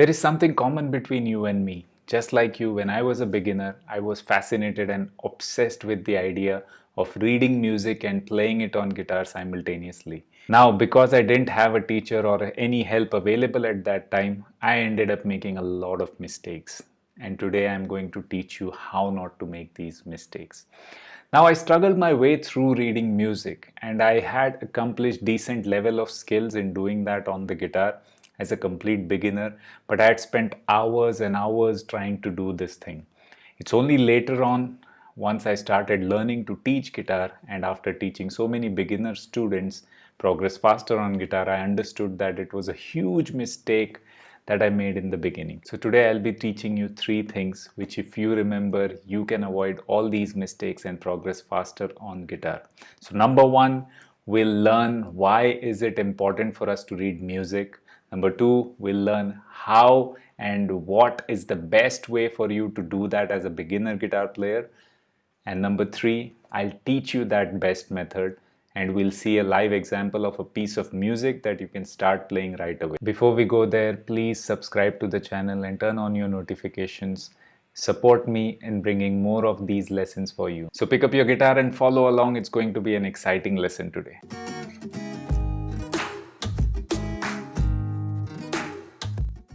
There is something common between you and me. Just like you, when I was a beginner, I was fascinated and obsessed with the idea of reading music and playing it on guitar simultaneously. Now, because I didn't have a teacher or any help available at that time, I ended up making a lot of mistakes. And today I'm going to teach you how not to make these mistakes. Now I struggled my way through reading music and I had accomplished decent level of skills in doing that on the guitar as a complete beginner, but I had spent hours and hours trying to do this thing. It's only later on, once I started learning to teach guitar and after teaching so many beginner students progress faster on guitar, I understood that it was a huge mistake that I made in the beginning. So today I'll be teaching you three things which if you remember you can avoid all these mistakes and progress faster on guitar. So number one, we'll learn why is it important for us to read music. Number two, we'll learn how and what is the best way for you to do that as a beginner guitar player. And number three, I'll teach you that best method and we'll see a live example of a piece of music that you can start playing right away. Before we go there, please subscribe to the channel and turn on your notifications. Support me in bringing more of these lessons for you. So pick up your guitar and follow along. It's going to be an exciting lesson today.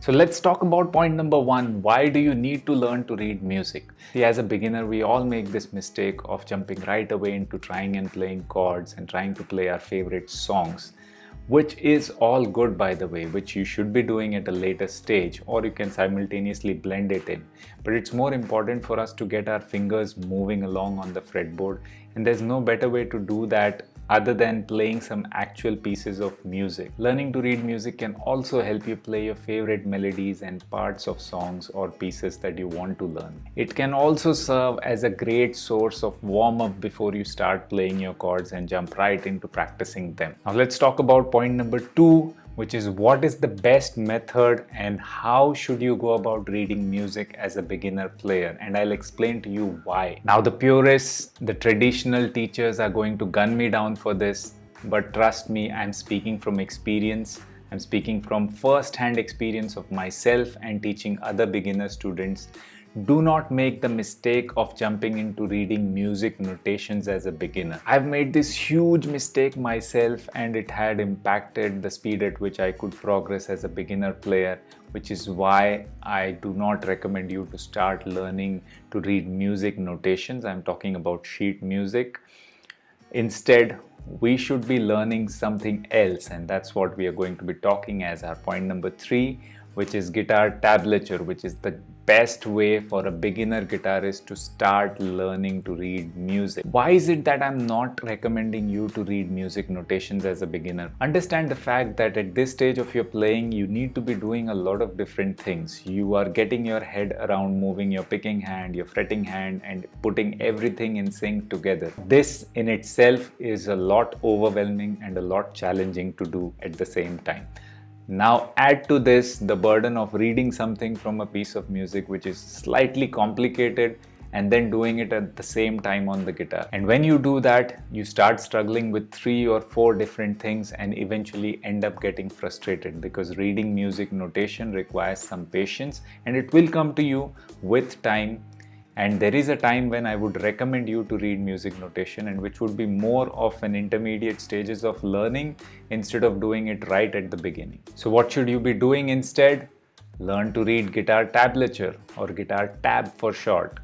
So let's talk about point number one. Why do you need to learn to read music? See, as a beginner, we all make this mistake of jumping right away into trying and playing chords and trying to play our favorite songs, which is all good, by the way, which you should be doing at a later stage, or you can simultaneously blend it in. But it's more important for us to get our fingers moving along on the fretboard, and there's no better way to do that other than playing some actual pieces of music. Learning to read music can also help you play your favorite melodies and parts of songs or pieces that you want to learn. It can also serve as a great source of warm-up before you start playing your chords and jump right into practicing them. Now let's talk about point number two which is what is the best method and how should you go about reading music as a beginner player and I'll explain to you why. Now the purists, the traditional teachers are going to gun me down for this but trust me I'm speaking from experience. I'm speaking from first-hand experience of myself and teaching other beginner students do not make the mistake of jumping into reading music notations as a beginner. I've made this huge mistake myself and it had impacted the speed at which I could progress as a beginner player which is why I do not recommend you to start learning to read music notations. I'm talking about sheet music. Instead, we should be learning something else and that's what we are going to be talking as our point number three which is guitar tablature which is the best way for a beginner guitarist to start learning to read music. Why is it that I'm not recommending you to read music notations as a beginner? Understand the fact that at this stage of your playing, you need to be doing a lot of different things. You are getting your head around moving your picking hand, your fretting hand and putting everything in sync together. This in itself is a lot overwhelming and a lot challenging to do at the same time. Now add to this the burden of reading something from a piece of music which is slightly complicated and then doing it at the same time on the guitar. And when you do that, you start struggling with three or four different things and eventually end up getting frustrated because reading music notation requires some patience and it will come to you with time and there is a time when I would recommend you to read music notation and which would be more of an intermediate stages of learning instead of doing it right at the beginning. So what should you be doing instead? Learn to read guitar tablature or guitar tab for short.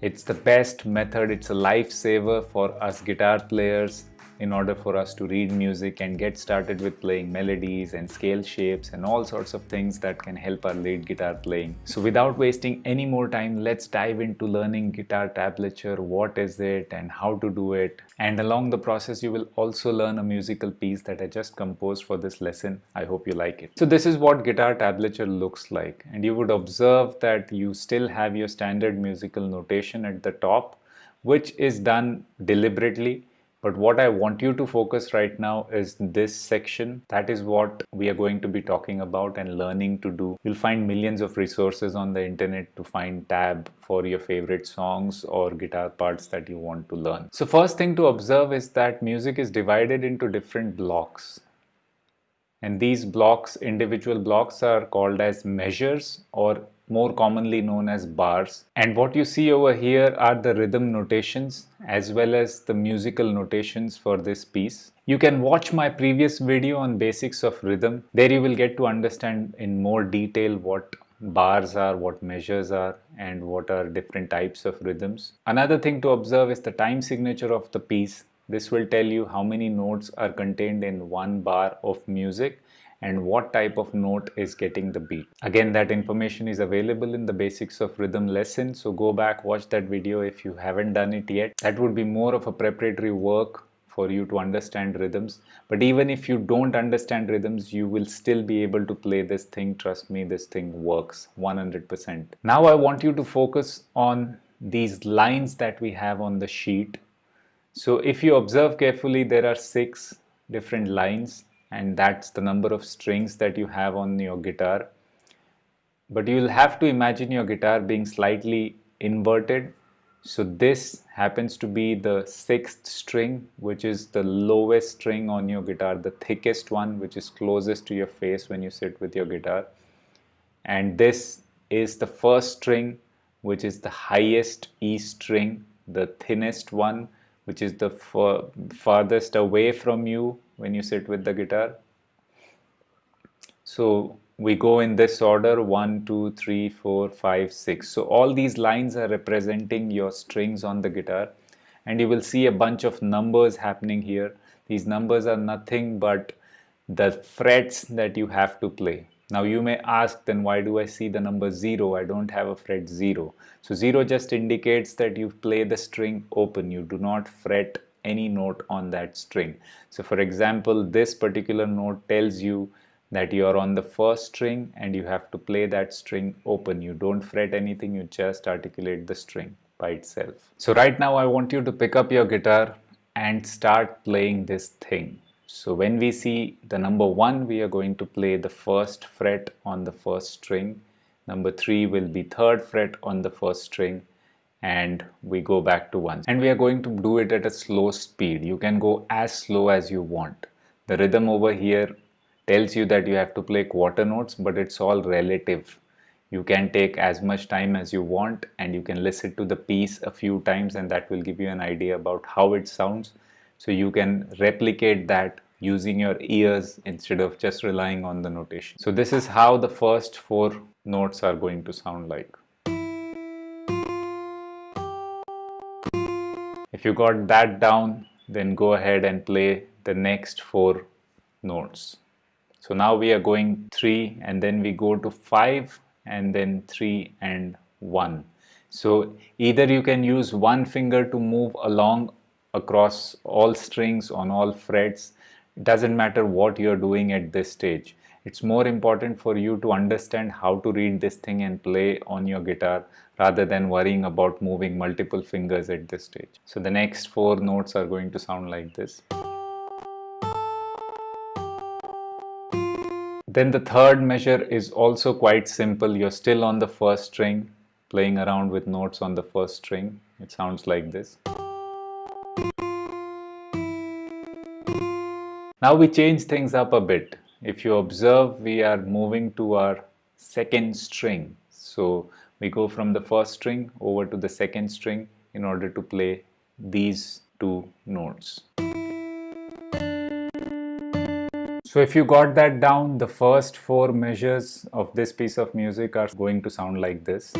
It's the best method, it's a lifesaver for us guitar players in order for us to read music and get started with playing melodies and scale shapes and all sorts of things that can help our lead guitar playing. So without wasting any more time, let's dive into learning guitar tablature, what is it and how to do it. And along the process, you will also learn a musical piece that I just composed for this lesson. I hope you like it. So this is what guitar tablature looks like. And you would observe that you still have your standard musical notation at the top, which is done deliberately but what I want you to focus right now is this section. That is what we are going to be talking about and learning to do. You'll find millions of resources on the internet to find tab for your favorite songs or guitar parts that you want to learn. So first thing to observe is that music is divided into different blocks. and these blocks, individual blocks are called as measures or more commonly known as bars. And what you see over here are the rhythm notations as well as the musical notations for this piece. You can watch my previous video on basics of rhythm. There you will get to understand in more detail what bars are, what measures are, and what are different types of rhythms. Another thing to observe is the time signature of the piece. This will tell you how many notes are contained in one bar of music and what type of note is getting the beat. Again, that information is available in the basics of rhythm lesson. So go back, watch that video if you haven't done it yet. That would be more of a preparatory work for you to understand rhythms. But even if you don't understand rhythms, you will still be able to play this thing. Trust me, this thing works 100%. Now I want you to focus on these lines that we have on the sheet so if you observe carefully, there are six different lines and that's the number of strings that you have on your guitar. But you'll have to imagine your guitar being slightly inverted. So this happens to be the sixth string, which is the lowest string on your guitar, the thickest one, which is closest to your face when you sit with your guitar. And this is the first string, which is the highest E string, the thinnest one, which is the farthest away from you when you sit with the guitar. So we go in this order 1, 2, 3, 4, 5, 6. So all these lines are representing your strings on the guitar and you will see a bunch of numbers happening here. These numbers are nothing but the frets that you have to play. Now you may ask then why do I see the number 0? I don't have a fret 0. So 0 just indicates that you play the string open. You do not fret any note on that string. So for example, this particular note tells you that you are on the first string and you have to play that string open. You don't fret anything, you just articulate the string by itself. So right now I want you to pick up your guitar and start playing this thing. So when we see the number 1, we are going to play the first fret on the first string. Number 3 will be third fret on the first string and we go back to 1. And we are going to do it at a slow speed. You can go as slow as you want. The rhythm over here tells you that you have to play quarter notes but it's all relative. You can take as much time as you want and you can listen to the piece a few times and that will give you an idea about how it sounds so you can replicate that using your ears instead of just relying on the notation. So this is how the first four notes are going to sound like. If you got that down, then go ahead and play the next four notes. So now we are going 3 and then we go to 5 and then 3 and 1. So either you can use one finger to move along across all strings on all frets. It doesn't matter what you're doing at this stage. It's more important for you to understand how to read this thing and play on your guitar rather than worrying about moving multiple fingers at this stage. So the next four notes are going to sound like this. Then the third measure is also quite simple. You're still on the first string playing around with notes on the first string. It sounds like this Now we change things up a bit. If you observe, we are moving to our second string. So we go from the first string over to the second string in order to play these two notes. So if you got that down, the first four measures of this piece of music are going to sound like this.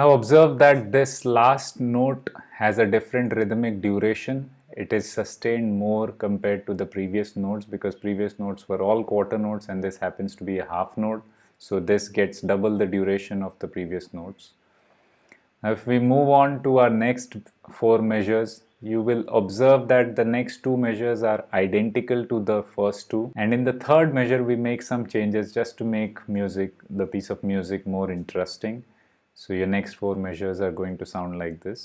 Now observe that this last note has a different rhythmic duration. It is sustained more compared to the previous notes because previous notes were all quarter notes and this happens to be a half note. So this gets double the duration of the previous notes. Now if we move on to our next four measures, you will observe that the next two measures are identical to the first two and in the third measure we make some changes just to make music, the piece of music more interesting. So your next four measures are going to sound like this.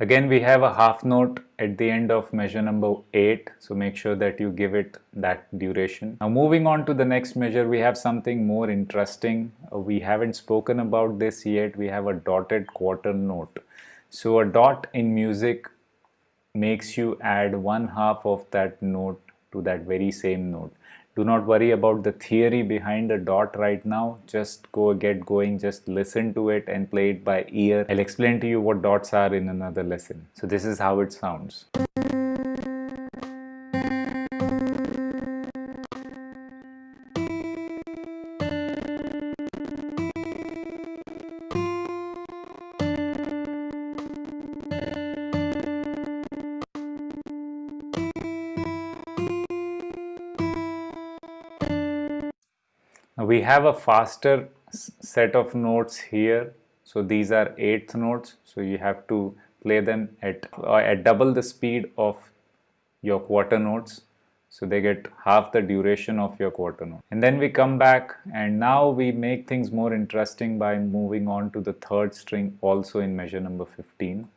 Again we have a half note at the end of measure number 8. So make sure that you give it that duration. Now moving on to the next measure, we have something more interesting. Uh, we haven't spoken about this yet. We have a dotted quarter note. So a dot in music makes you add one half of that note to that very same note do not worry about the theory behind the dot right now. Just go get going. Just listen to it and play it by ear. I'll explain to you what dots are in another lesson. So this is how it sounds we have a faster set of notes here. So these are eighth notes so you have to play them at uh, at double the speed of your quarter notes so they get half the duration of your quarter note and then we come back and now we make things more interesting by moving on to the third string also in measure number 15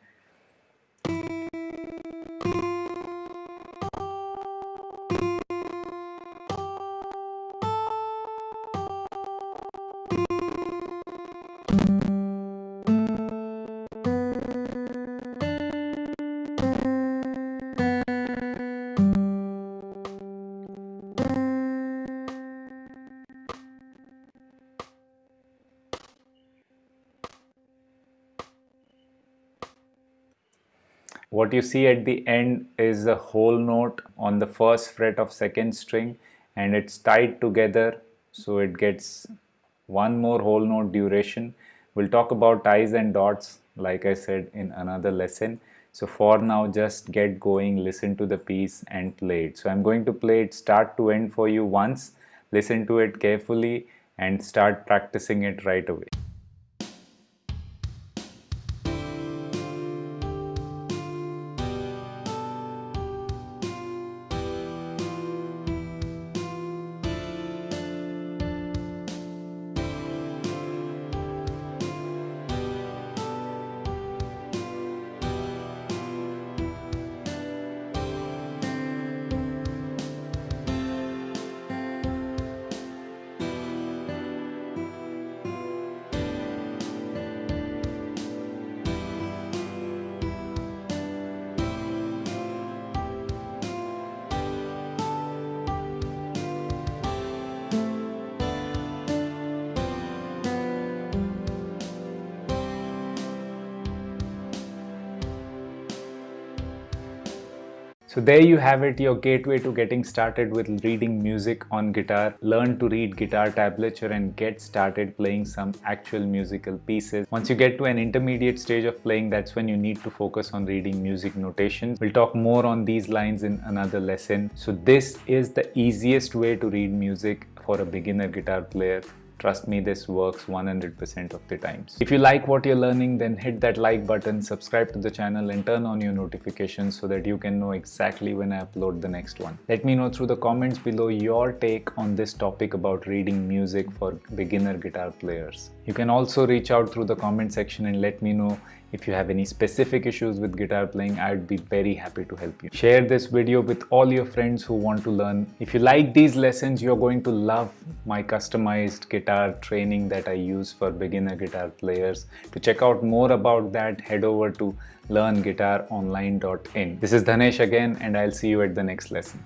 What you see at the end is a whole note on the first fret of second string and it's tied together so it gets one more whole note duration. We'll talk about ties and dots like I said in another lesson. So for now just get going, listen to the piece and play it. So I'm going to play it start to end for you once, listen to it carefully and start practicing it right away. So there you have it, your gateway to getting started with reading music on guitar. Learn to read guitar tablature and get started playing some actual musical pieces. Once you get to an intermediate stage of playing, that's when you need to focus on reading music notations. We'll talk more on these lines in another lesson. So this is the easiest way to read music for a beginner guitar player. Trust me, this works 100% of the times. If you like what you're learning, then hit that like button, subscribe to the channel and turn on your notifications so that you can know exactly when I upload the next one. Let me know through the comments below your take on this topic about reading music for beginner guitar players. You can also reach out through the comment section and let me know if you have any specific issues with guitar playing, I'd be very happy to help you. Share this video with all your friends who want to learn. If you like these lessons, you're going to love my customized guitar training that I use for beginner guitar players. To check out more about that, head over to learnguitaronline.in. This is Dhanesh again and I'll see you at the next lesson.